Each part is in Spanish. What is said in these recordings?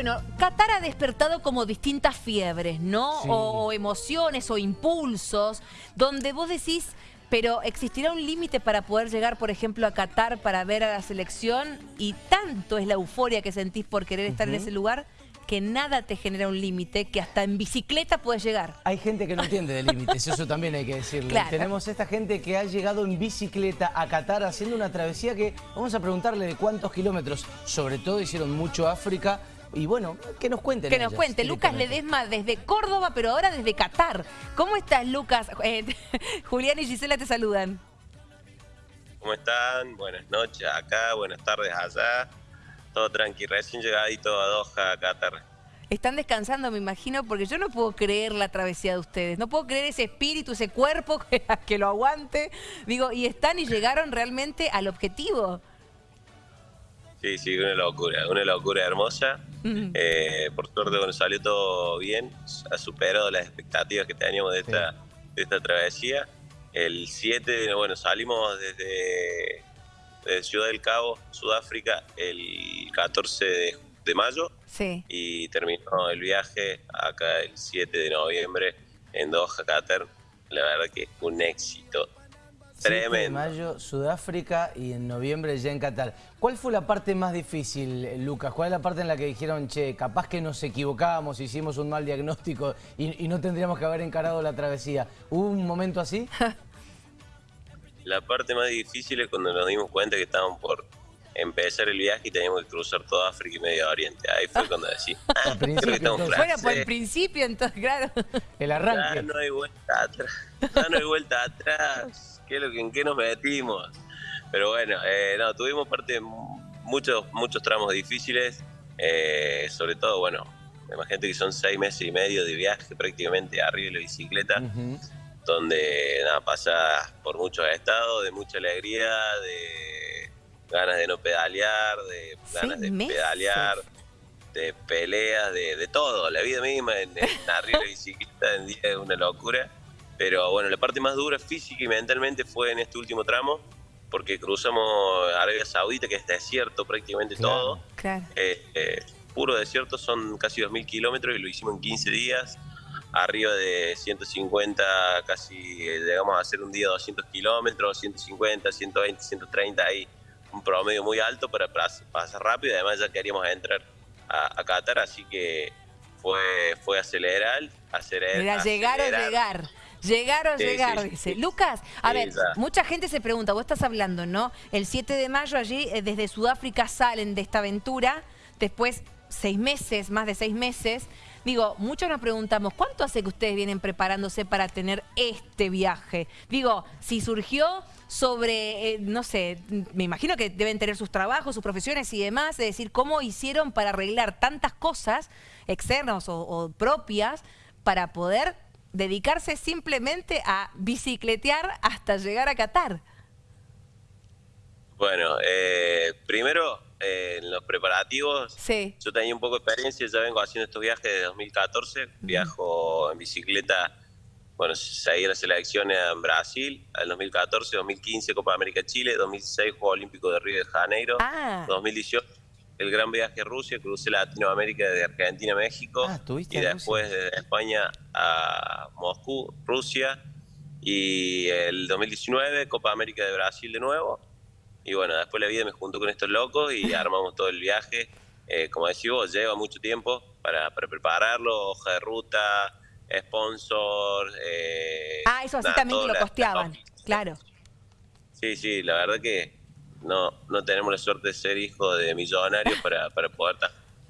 Bueno, Qatar ha despertado como distintas fiebres, ¿no? Sí. O, o emociones o impulsos, donde vos decís, pero ¿existirá un límite para poder llegar, por ejemplo, a Qatar para ver a la selección? Y tanto es la euforia que sentís por querer estar en ese lugar, que nada te genera un límite, que hasta en bicicleta puedes llegar. Hay gente que no entiende de límites, eso también hay que decirlo. Claro. Tenemos esta gente que ha llegado en bicicleta a Qatar haciendo una travesía que vamos a preguntarle de cuántos kilómetros. Sobre todo hicieron mucho África y bueno, que nos cuenten. Que nos ellas cuente, Lucas. Ledesma desde Córdoba, pero ahora desde Qatar. ¿Cómo estás, Lucas? Eh, Julián y Gisela te saludan. ¿Cómo están? Buenas noches acá, buenas tardes allá. Todo tranqui, recién llegadito a Doha, Qatar. Están descansando, me imagino, porque yo no puedo creer la travesía de ustedes. No puedo creer ese espíritu, ese cuerpo que, que lo aguante. Digo, y están y llegaron realmente al objetivo. Sí, sí, una locura, una locura hermosa. Mm. Eh, por suerte, bueno, salió todo bien, ha superado las expectativas que teníamos de esta, de esta travesía. El 7, bueno, salimos desde, desde Ciudad del Cabo, Sudáfrica, el 14 de, de mayo Sí. y terminó el viaje acá el 7 de noviembre en Doha, Qatar. La verdad que es un éxito 7 de tremendo. mayo, Sudáfrica y en noviembre ya en Qatar. ¿Cuál fue la parte más difícil, eh, Lucas? ¿Cuál es la parte en la que dijeron, che, capaz que nos equivocábamos, hicimos un mal diagnóstico y, y no tendríamos que haber encarado la travesía? ¿Hubo un momento así? La parte más difícil es cuando nos dimos cuenta que estábamos por empezar el viaje y teníamos que cruzar toda África y Medio Oriente. Ahí fue cuando decís, ah, Al creo que principio, estamos entonces. Bueno, por el francés. principio, entonces, claro. El Ya arranque. no hay vuelta atrás. Ya no hay vuelta atrás. ¿Qué es lo que, ¿En qué nos metimos? Pero bueno, eh, no, tuvimos parte de muchos, muchos tramos difíciles. eh, sobre todo, bueno, imagínate que son seis meses y medio de viaje prácticamente arriba de la bicicleta. Donde nada, pasas por muchos estados, de mucha alegría, de ganas de no pedalear, de ganas de meses. pedalear, de peleas, de, de todo, la vida misma en, en arriba de la bicicleta en día es una locura. Pero bueno, la parte más dura física y mentalmente fue en este último tramo, porque cruzamos Arabia Saudita, que es desierto prácticamente Claro. todo. Claro. Eh, eh, puro desierto son casi 2.000 kilómetros y lo hicimos en 15 días. Arriba de 150, casi eh, llegamos a hacer un día 200 kilómetros, 150, 120, 130, ahí un promedio muy alto para pas- pasar rápido. Además, ya queríamos entrar a, a Qatar, así que fue, fue acelerar, acelerar. Mira, llegar o acelerar. llegar. Llegar o Sí, llegar, sí, dice. sí. Lucas, a ver, ya. mucha gente se pregunta, vos estás hablando, ¿no? El 7 de mayo allí, eh, desde Sudáfrica salen de esta aventura, después seis meses, más de seis meses. Digo, muchos nos preguntamos, ¿cuánto hace que ustedes vienen preparándose para tener este viaje? Digo, si surgió sobre, eh, no sé, me imagino que deben tener sus trabajos, sus profesiones y demás, es decir, ¿cómo hicieron para arreglar tantas cosas externas o, o propias para poder dedicarse simplemente a bicicletear hasta llegar a Qatar? Bueno, eh, primero, eh, en los preparativos, Sí. Yo tenía un poco de experiencia, ya vengo haciendo estos viajes desde 2014. Viajo en bicicleta, bueno, seguí las selecciones en Brasil, en 2014, 2015 Copa América Chile, 2016 Juego Olímpico de Río de Janeiro, Ah. 2018 el gran viaje a Rusia, crucé Latinoamérica de Argentina a México Ah, y después de España a Moscú, Rusia y el 2019 Copa América de Brasil de nuevo y bueno, después la vida me juntó con estos locos y armamos todo el viaje. Eh, como decís vos, lleva mucho tiempo para, para prepararlo, hoja de ruta, sponsor. eh, Ah, eso así nada, también lo costeaban, la- claro. Sí, sí, la verdad que no, no tenemos la suerte de ser hijos de millonarios para, para poder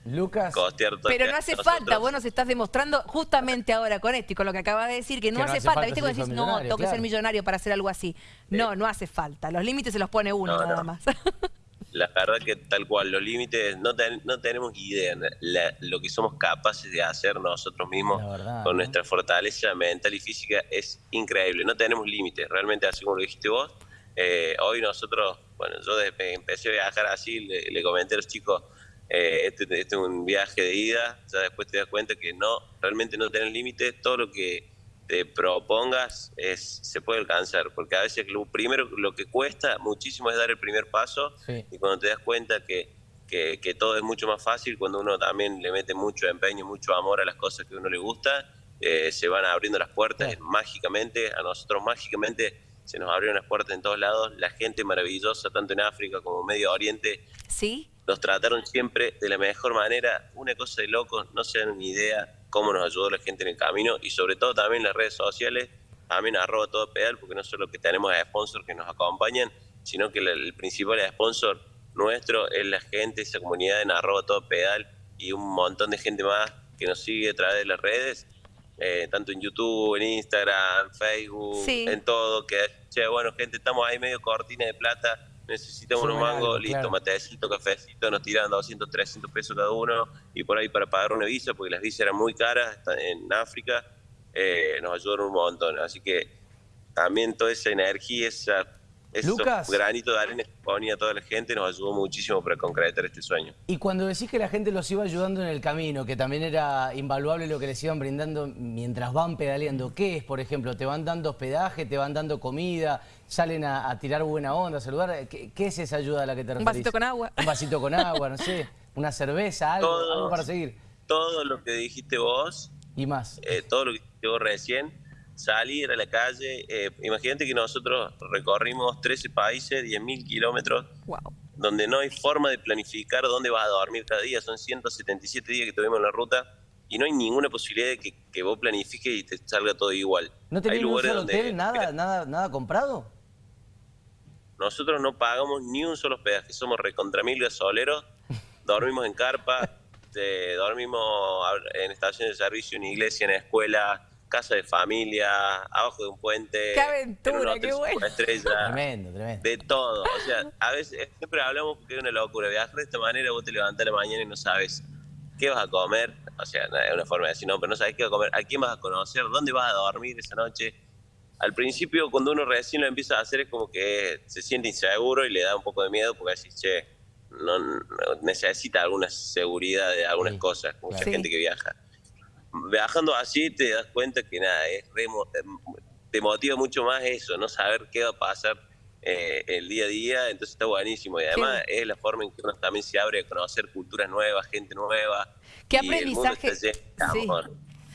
Lucas, costear todo Pero no hace falta, vos nos estás demostrando justamente ahora con esto y con lo que acabas de decir, que no, Que no hace, hace falta, falta ¿viste? Cuando hijo decís, de no, tengo que ser millonario para hacer algo así. No, no hace falta. Los límites se los pone uno No, nada no. más. La verdad que tal cual, los límites, no, ten- no tenemos idea la- lo que somos capaces de hacer nosotros mismos verdad, con ¿no? nuestra fortaleza mental y física es increíble. No tenemos límites, realmente así como lo dijiste vos. eh, hoy nosotros, bueno, yo desde que empecé a viajar así, le, le comenté a los chicos, eh, este, este es un viaje de ida, ya después te das cuenta que no, realmente no tenés límites, todo lo que te propongas es, se puede alcanzar, porque a veces lo primero, lo que cuesta muchísimo es dar el primer paso Sí. y cuando te das cuenta que que, que todo es mucho más fácil cuando uno también le mete mucho empeño, mucho amor a las cosas que a uno le gusta, eh, se van abriendo las puertas mágicamente, a nosotros mágicamente se nos abrieron las puertas en todos lados, la gente maravillosa, tanto en África como en Medio Oriente, ¿Sí? nos trataron siempre de la mejor manera, una cosa de locos, no se dan ni idea cómo nos ayudó la gente en el camino y sobre todo también las redes sociales, también arroba todo pedal, porque no solo que tenemos a sponsors que nos acompañan, sino que el principal sponsor nuestro es la gente, esa comunidad en arroba todo pedal y un montón de gente más que nos sigue a través de las redes, eh, tanto en YouTube, en Instagram, Facebook, en todo, que, che, bueno, gente, estamos ahí medio cortina de plata, necesitamos unos mangos, listo, matecito, cafecito, nos tiran 200, 300 pesos cada uno y por ahí para pagar una visa, porque las visas eran muy caras en África, eh, nos ayudaron un montón. Así que también toda esa energía, esa Lucas. granito de arena que ponía toda la gente nos ayudó muchísimo para concretar este sueño. Y cuando decís que la gente los iba ayudando en el camino, que también era invaluable lo que les iban brindando mientras van pedaleando, ¿qué es, por ejemplo? ¿Te van dando hospedaje, te van dando comida, salen a, tirar buena onda, a saludar? ¿Qué, es esa ayuda a la que te referís? Un vasito con agua. Un vasito con agua, no sé, una cerveza, algo, para seguir. Todo lo que dijiste vos. Y más. Eh, todo lo que dijiste vos recién salir a la calle. Eh, imagínate que nosotros recorrimos 13 países, 10.000 kilómetros, donde no hay forma de planificar dónde vas a dormir cada día. Son 177 días que tuvimos en la ruta y no hay ninguna posibilidad de que, vos planifiques y te salga todo igual. ¿No tenés un solo hotel, nada, nada, nada comprado? Nosotros no pagamos ni un solo hospedaje, somos recontra mil gasoleros, dormimos en carpa, dormimos en estaciones de servicio, en iglesia, en escuela, casa de familia, abajo de un puente. ¡Qué aventura, qué bueno! Estrella, tremendo, tremendo. De todo. O sea, a veces siempre hablamos porque es una locura. Viajar de esta manera, vos te levantás a la mañana y no sabes qué vas a comer. O sea, es una forma de decir, no, pero no sabes qué vas a comer, a quién vas a conocer, dónde vas a dormir esa noche. Al principio, cuando uno recién lo empieza a hacer, es como que se siente inseguro y le da un poco de miedo porque decís, che, no, necesita alguna seguridad de algunas cosas, mucha gente que viaja viajando así te das cuenta que nada, es te motiva mucho más eso, no saber qué va a pasar eh, el día a día, entonces está buenísimo y además es la forma en que uno también se abre a conocer culturas nuevas, gente nueva. ¿Qué aprendizaje?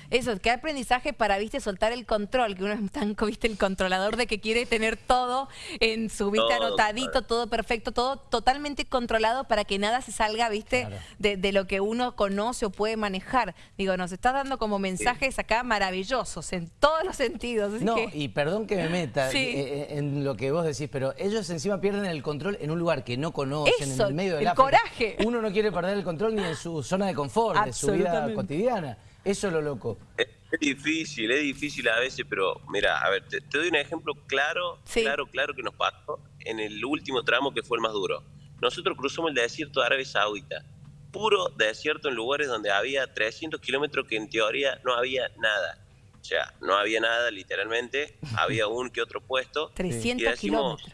Eso, qué aprendizaje para, viste, soltar el control, que uno es tan, viste, el controlador de que quiere tener todo en su, viste, anotadito, todo perfecto, todo totalmente controlado para que nada se salga, viste, de, lo que uno conoce o puede manejar. Digo, nos estás dando como mensajes acá maravillosos, en todos los sentidos. no, y perdón que me meta eh, eh, en lo que vos decís, pero ellos encima pierden el control en un lugar que no conocen, en el medio del el coraje. Uno no quiere perder el control ni en su zona de confort, de su vida cotidiana. Eso es lo loco. Es, difícil, es difícil a veces, pero mira, a ver, te, doy un ejemplo claro, claro, claro que nos pasó en el último tramo que fue el más duro. Nosotros cruzamos el desierto de Arabia Saudita, puro desierto en lugares donde había 300 kilómetros que en teoría no había nada. O sea, no había nada literalmente, había un que otro puesto. 300 kilómetros.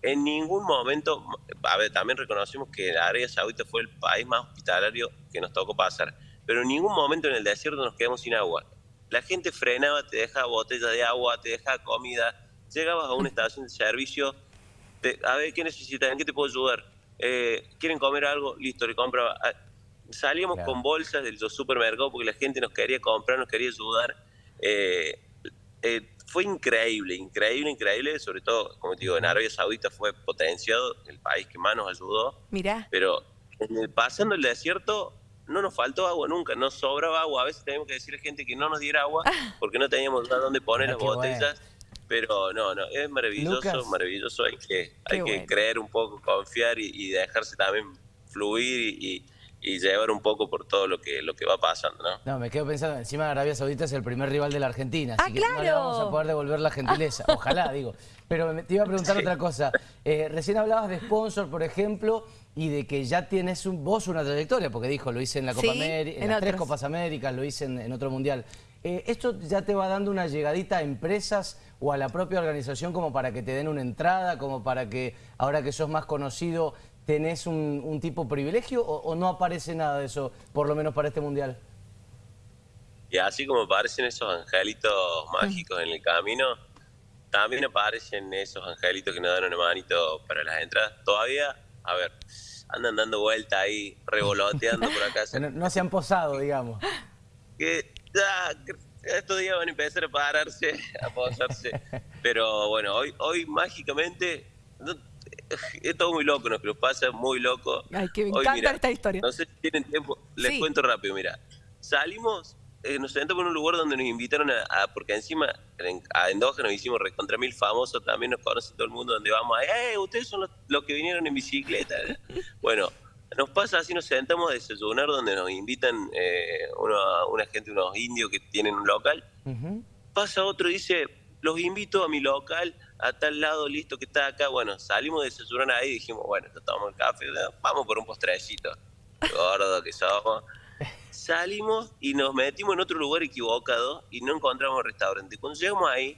En ningún momento, a ver, también reconocimos que Arabia Saudita fue el país más hospitalario que nos tocó pasar pero en ningún momento en el desierto nos quedamos sin agua. La gente frenaba, te dejaba botellas de agua, te dejaba comida, llegabas a una estación de servicio, a ver, ¿qué necesitan? ¿En qué te puedo ayudar? Eh, ¿Quieren comer algo? Listo, le compraba. Ah, salíamos con bolsas del supermercado porque la gente nos quería comprar, nos quería ayudar. Eh, eh, fue increíble, increíble, increíble, sobre todo, como te digo, en Arabia Saudita fue potenciado, el país que más nos ayudó. Mirá. Pero pasando el desierto, no nos faltó agua nunca, nos sobraba agua. A veces teníamos que decirle a gente que no nos diera agua ah. porque no teníamos nada donde poner ah, las botellas. Pero no, no, es maravilloso, maravilloso. Hay que, hay que creer un poco, confiar y, dejarse también fluir y, llevar un poco por todo lo que lo que va pasando, ¿no? No, me quedo pensando, encima Arabia Saudita es el primer rival de la Argentina, así ah, que no le vamos a poder devolver la gentileza. Ojalá, digo. Pero te iba a preguntar otra cosa. Eh, recién hablabas de sponsor, por ejemplo, y de que ya tienes un, vos una trayectoria, porque dijo, lo hice en la Copa América, en, las tres Copas Américas, lo hice en, otro Mundial. Eh, ¿Esto ya te va dando una llegadita a empresas o a la propia organización como para que te den una entrada, como para que ahora que sos más conocido tenés un, tipo privilegio o, no aparece nada de eso, por lo menos para este Mundial? Y así como aparecen esos angelitos mágicos en el camino, también aparecen esos angelitos que nos dan una manito para las entradas. Todavía a ver, andan dando vuelta ahí, revoloteando por acá. No, no se han posado, digamos. que ya, estos días van a empezar a pararse, a posarse. Pero bueno, hoy, hoy mágicamente, no, es todo muy loco, nos pasa muy loco. Ay, que me encanta esta historia. No sé si tienen tiempo, les Sí. cuento rápido, mira. Salimos, eh, nos sentamos en un lugar donde nos invitaron a, a- porque encima en, a Endoja nos hicimos recontra mil famosos, también nos conoce todo el mundo donde vamos, ¡eh, ustedes son los, los que vinieron en bicicleta! bueno, nos pasa así, nos sentamos a desayunar donde nos invitan eh, una, una gente, unos indios que tienen un local, Ujú. pasa otro y dice, los invito a mi local, a tal lado, listo, que está acá. Bueno, salimos de desayunar ahí y dijimos, bueno, tomamos el café, vamos por un postrecito. Gordo que somos. Salimos y nos metimos en otro lugar equivocado y no encontramos restaurante. Cuando llegamos ahí,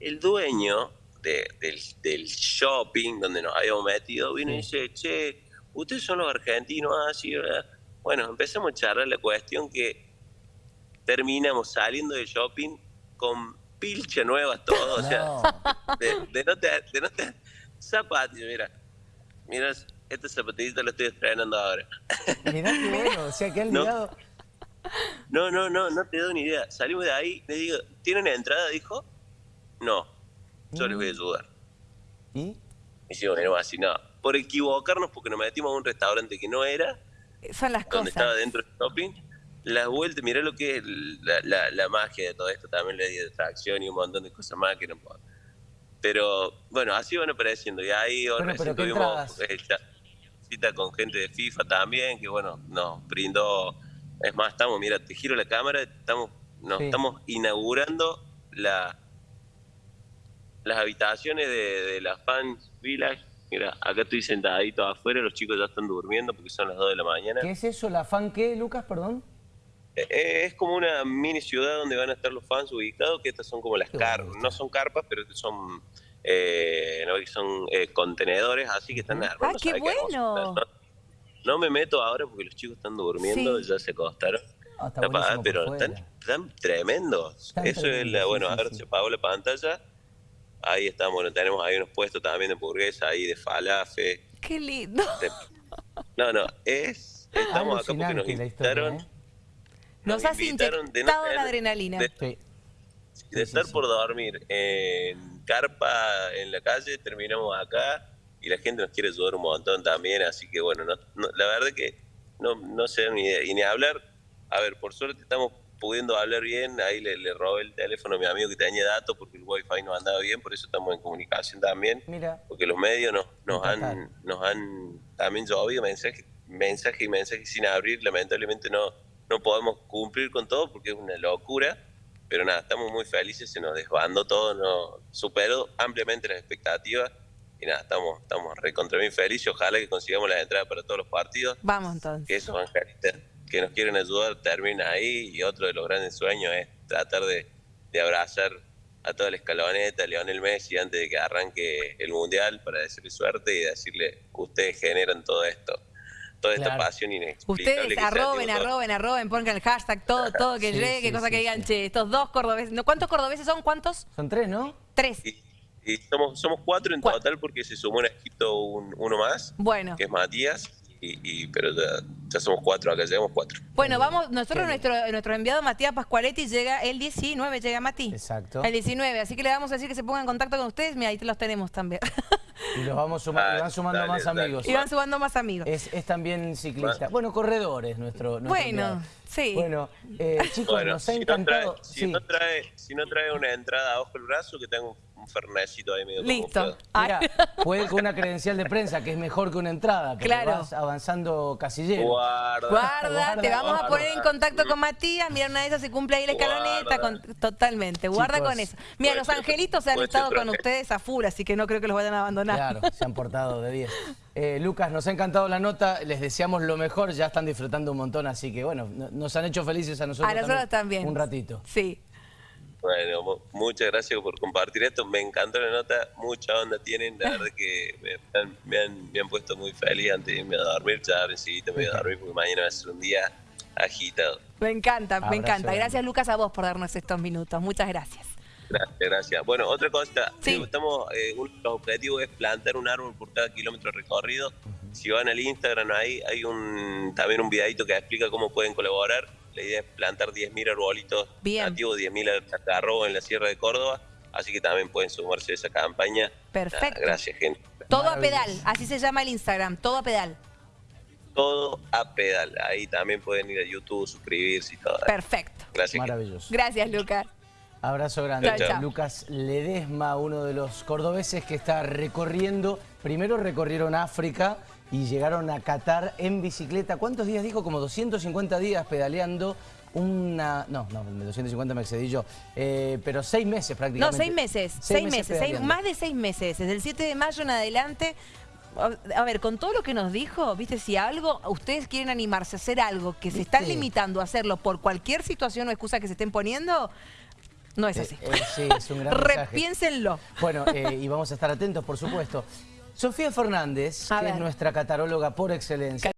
el dueño de- del, del shopping donde nos habíamos metido vino y dice, che, ustedes son los argentinos, así, bueno, empezamos a charlar la cuestión que terminamos saliendo del shopping con pilcha nuevas todo, o sea, de, de no te, de no te, zapatillas, mira, mira, esta zapatillita la estoy estrenando ahora. Mirá qué bueno, o sea que No. No, no, no, no te doy ni idea. Salimos de ahí, le digo, ¿tienen entrada? Dijo, no, yo les voy a ayudar. ¿Y? Hicimos bueno, así, no, por equivocarnos porque nos metimos a un restaurante que no era, Son las donde estaba dentro del shopping, las vueltas, mirá lo que es la, la- la magia de todo esto, también la de atracción y un montón de cosas más que no puedo. Pero bueno, así van apareciendo. Y ahí Bueno, recién pero ¿qué tuvimos eh, ya cita con gente de FIFA también, que bueno, nos brindó. Es más, estamos, mira, te giro la cámara, estamos, nos Sí. estamos inaugurando la, las habitaciones de, de la Fans Village. Mira, acá estoy sentadito afuera, los chicos ya están durmiendo porque son las 2 de la mañana. ¿Qué es eso? ¿La fan qué, Lucas, perdón? Eh, Es como una mini ciudad donde van a estar los fans ubicados, que estas son como las carpas, no son carpas, pero que son, eh, no, son eh, contenedores, así que están armados. Ah, qué bueno. No, no me meto ahora porque los chicos están durmiendo, Sí. ya se acostaron. Ah, está pero están, están tremendos. Están Eso es la, bueno, sí, a ver, se apagó la pantalla. Ahí estamos, bueno, tenemos ahí unos puestos también de hamburguesa, ahí de falafe. Qué lindo. de- No, no, es... Estamos acá porque nos historia, invitaron. ¿eh? Nos has de no tener- la adrenalina. de- Sí. de Sí, estar por dormir en carpa en la calle, terminamos acá y la gente nos quiere ayudar un montón también, así que bueno, no- no- la verdad que no, no sé ni, y ni hablar. A ver, por suerte estamos pudiendo hablar bien, ahí le, le robé el teléfono a mi amigo que tenía datos porque el wifi no andaba bien, por eso estamos en comunicación también, Mira, porque los medios nos, nos, han, nos han también llovido mensajes mensaje y mensaje sin abrir, lamentablemente no, no podemos cumplir con todo porque es una locura, pero nada, estamos muy felices, se nos desbandó todo, no, superó ampliamente las expectativas y nada, estamos, estamos recontra bien felices, ojalá que consigamos las entradas para todos los partidos, Vamos que entonces. esos angelitas que nos quieren ayudar terminen ahí y otro de los grandes sueños es tratar de, de abrazar a toda la escaloneta, a Lionel Messi antes de que arranque el Mundial para decirle suerte y decirle, ustedes generan todo esto, toda esta pasión inexplicable. Ustedes que arroben, arroben, arroben, pongan el hashtag, todo, todo que Sí, llegue, sí, cosa sí, que digan, sí. che, estos dos cordobeses. ¿no? ¿Cuántos cordobeses son? ¿Cuántos? son tres, ¿no? Tres. Somos, somos cuatro en total porque se sumó en Egipto un- uno más, Bueno. que es Matías, y, y- pero ya, ya somos cuatro, acá llegamos cuatro. Bueno, vamos, nosotros, nuestro, nuestro enviado Matías Pascualetti llega el 19, llega Mati. Exacto. El 19, así que le vamos a decir que se pongan en contacto con ustedes, mira, ahí te los tenemos también. Y los vamos sumando, Ah, y van sumando dale, más dale. amigos. y van sumando más amigos. Es, es también ciclista. Bueno, corredores nuestro, nuestro Bueno, enviado. sí. Bueno, eh, chicos, Bueno, nos ha si no, trae, si, sí. no trae, si no trae una entrada abajo el brazo, que un fernecito ahí medio Listo. Mira, puede con una credencial de prensa, que es mejor que una entrada, porque Claro. vas avanzando casillero. Guarda. Guarda, Guarda, te vamos a poner en contacto con Matías. Mira, una de esas se cumple ahí la escaloneta. Con- totalmente, guarda Chicos, con eso. Mira, los ser- angelitos han puede estado ser con ustedes a full, así que no creo que los vayan a abandonar. Claro, se han portado de 10. Eh, Lucas, nos ha encantado la nota, les deseamos lo mejor, ya están disfrutando un montón, así que bueno, no- nos han hecho felices a nosotros, a nosotros también. un ratito. Sí. Bueno, mu- muchas gracias por compartir esto. Me encantó la nota, mucha onda tienen. La verdad que me han, me han, me han puesto muy feliz antes de irme a dormir. Ya me voy a dormir porque mañana va a ser un día agitado. Me encanta, Abrazo me encanta. Gracias, Lucas, a vos por darnos estos minutos. Muchas gracias. Gracias, gracias. Bueno, otra cosa, Sí. estamos, eh, uno de los objetivos es plantar un árbol por cada kilómetro recorrido. Si van al Instagram ahí, hay un también un videito que explica cómo pueden colaborar. La idea es plantar 10.000 arbolitos Bien. nativos, 10.000 algarrobos en la Sierra de Córdoba. Así que también pueden sumarse a esa campaña. Perfecto. Nada, gracias, gente. Todo a pedal, así se llama el Instagram, todo a pedal. Todo a pedal. Ahí también pueden ir a YouTube, suscribirse y todo. Perfecto. Gracias. gente. Maravilloso. Gracias, Lucas. Abrazo grande. Chao, chao. Lucas Ledesma, uno de los cordobeses que está recorriendo. Primero recorrieron África y llegaron a Qatar en bicicleta. ¿Cuántos días dijo? Como 250 días pedaleando. Una. No, no, 250 me excedí yo. Eh, pero seis meses No, prácticamente. seis meses, seis, meses, seis- más de seis meses. Desde el 7 de mayo en adelante. A ver, con todo lo que nos dijo, viste, si algo, ustedes quieren animarse a hacer algo que se están limitando a hacerlo por cualquier situación o excusa que se estén poniendo, no es Eh, así. eh, sí, es un gran. Repiénsenlo. Bueno, eh, y vamos a estar atentos, por supuesto. Sofía Fernández, A que es nuestra cataróloga por excelencia.